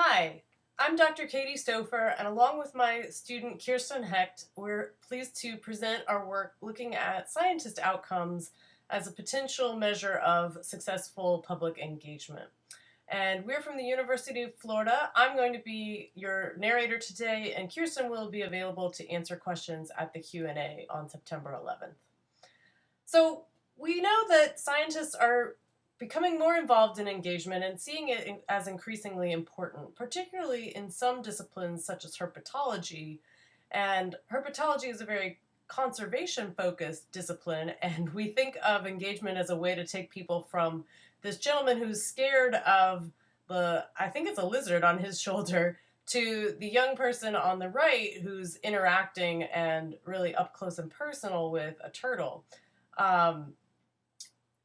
Hi, I'm Dr. Katie Stofer, and along with my student Kirsten Hecht, we're pleased to present our work looking at scientist outcomes as a potential measure of successful public engagement. And we're from the University of Florida. I'm going to be your narrator today, and Kirsten will be available to answer questions at the Q&A on September 11th. So we know that scientists are becoming more involved in engagement and seeing it as increasingly important, particularly in some disciplines such as herpetology. And herpetology is a very conservation focused discipline, and we think of engagement as a way to take people from this gentleman who's scared of the, I think it's a lizard on his shoulder, to the young person on the right who's interacting and really up close and personal with a turtle. Um,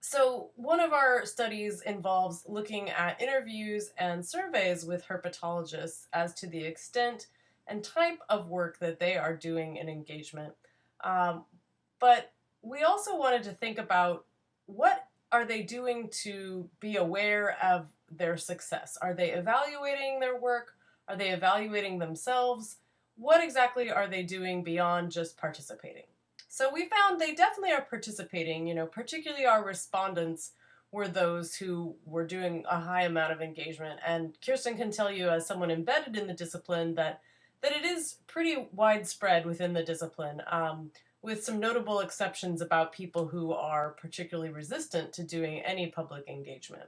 so one of our studies involves looking at interviews and surveys with herpetologists as to the extent and type of work that they are doing in engagement. Um, but we also wanted to think about what are they doing to be aware of their success? Are they evaluating their work? Are they evaluating themselves? What exactly are they doing beyond just participating? So we found they definitely are participating, you know, particularly our respondents were those who were doing a high amount of engagement. And Kirsten can tell you as someone embedded in the discipline that that it is pretty widespread within the discipline, um, with some notable exceptions about people who are particularly resistant to doing any public engagement.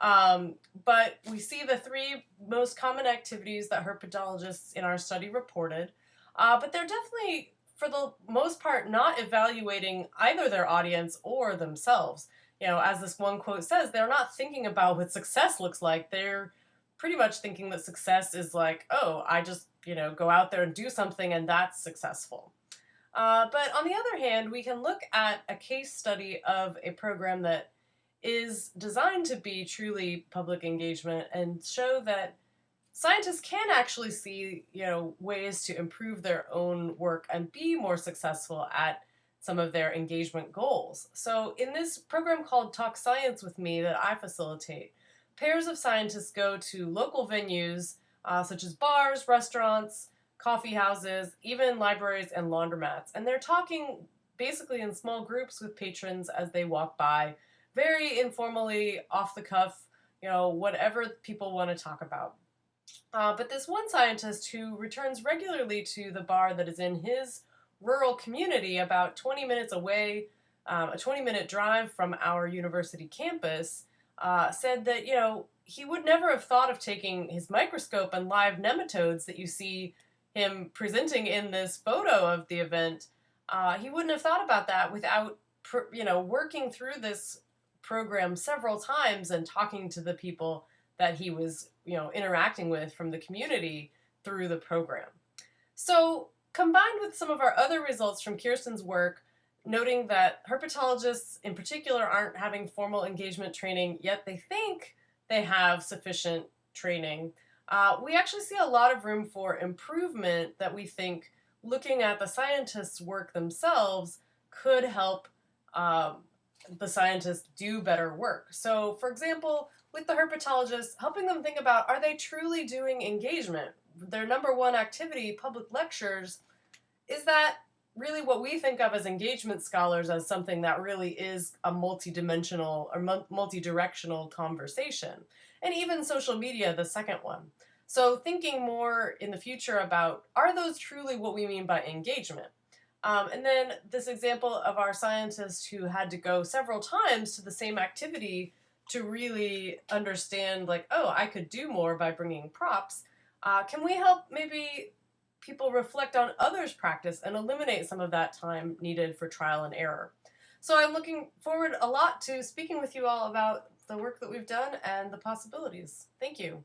Um, but we see the three most common activities that herpetologists in our study reported, uh, but they're definitely for the most part, not evaluating either their audience or themselves. You know, as this one quote says, they're not thinking about what success looks like. They're pretty much thinking that success is like, oh, I just, you know, go out there and do something and that's successful. Uh, but on the other hand, we can look at a case study of a program that is designed to be truly public engagement and show that scientists can actually see, you know, ways to improve their own work and be more successful at some of their engagement goals. So in this program called Talk Science with Me that I facilitate, pairs of scientists go to local venues uh, such as bars, restaurants, coffee houses, even libraries and laundromats. And they're talking basically in small groups with patrons as they walk by, very informally, off the cuff, you know, whatever people want to talk about. Uh, but this one scientist who returns regularly to the bar that is in his rural community about 20 minutes away, um, a 20 minute drive from our university campus, uh, said that, you know, he would never have thought of taking his microscope and live nematodes that you see him presenting in this photo of the event. Uh, he wouldn't have thought about that without, you know, working through this program several times and talking to the people that he was, you know, interacting with from the community through the program. So combined with some of our other results from Kirsten's work, noting that herpetologists in particular aren't having formal engagement training, yet they think they have sufficient training, uh, we actually see a lot of room for improvement that we think looking at the scientists' work themselves could help um, the scientists do better work. So for example, with the herpetologists, helping them think about are they truly doing engagement? Their number one activity, public lectures, is that really what we think of as engagement scholars as something that really is a multi-dimensional or multi-directional conversation. And even social media, the second one. So thinking more in the future about are those truly what we mean by engagement? Um, and then this example of our scientist who had to go several times to the same activity to really understand like, oh, I could do more by bringing props. Uh, can we help maybe people reflect on others' practice and eliminate some of that time needed for trial and error? So I'm looking forward a lot to speaking with you all about the work that we've done and the possibilities. Thank you.